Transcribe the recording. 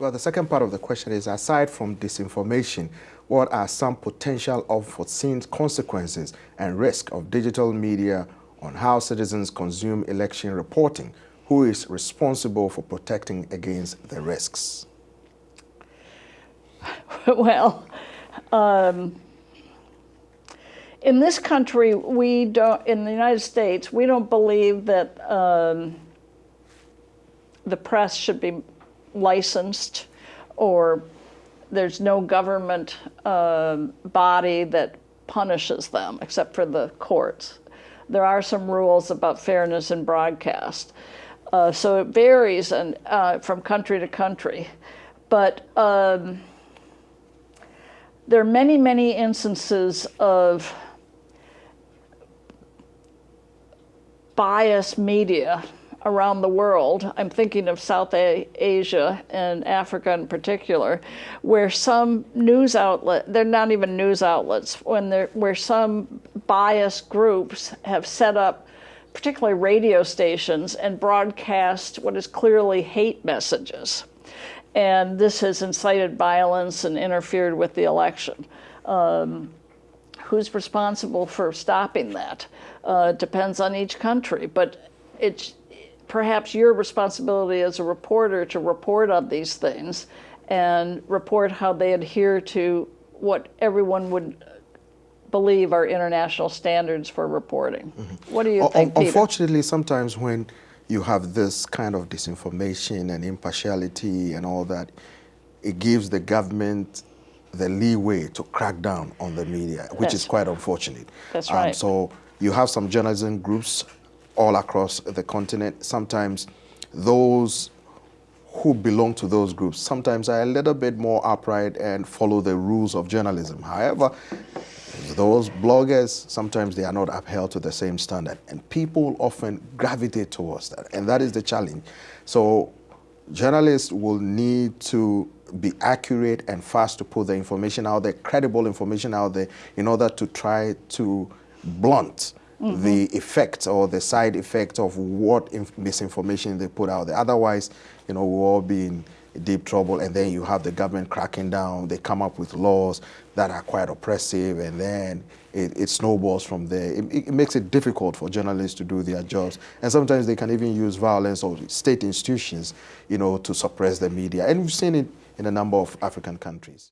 Well, the second part of the question is, aside from disinformation, what are some potential unforeseen consequences and risk of digital media on how citizens consume election reporting? Who is responsible for protecting against the risks? well, um, in this country, we don't, in the United States, we don't believe that um, the press should be licensed or there's no government uh, body that punishes them except for the courts. There are some rules about fairness in broadcast. Uh, so it varies and, uh, from country to country. But um, there are many, many instances of biased media around the world, I'm thinking of South Asia and Africa in particular, where some news outlet, they're not even news outlets, when they're, where some biased groups have set up particularly radio stations and broadcast what is clearly hate messages. And this has incited violence and interfered with the election. Um, who's responsible for stopping that? Uh, depends on each country, but it's perhaps your responsibility as a reporter to report on these things and report how they adhere to what everyone would believe are international standards for reporting. Mm -hmm. What do you think, Peter? Unfortunately, sometimes when you have this kind of disinformation and impartiality and all that, it gives the government the leeway to crack down on the media, which That's, is quite unfortunate. That's um, right. So you have some journalism groups all across the continent. Sometimes those who belong to those groups sometimes are a little bit more upright and follow the rules of journalism. However, those bloggers, sometimes they are not upheld to the same standard. And people often gravitate towards that. And that is the challenge. So journalists will need to be accurate and fast to put the information out there, credible information out there, in order to try to blunt mm -hmm. the effect or the side effect of what misinformation they put out there. Otherwise, you know, we'll all be in deep trouble and then you have the government cracking down, they come up with laws that are quite oppressive and then it, it snowballs from there. It, it, makes it difficult for journalists to do their jobs. And sometimes they can even use violence or state institutions, you know, to suppress the media. And we've seen it in a number of African countries.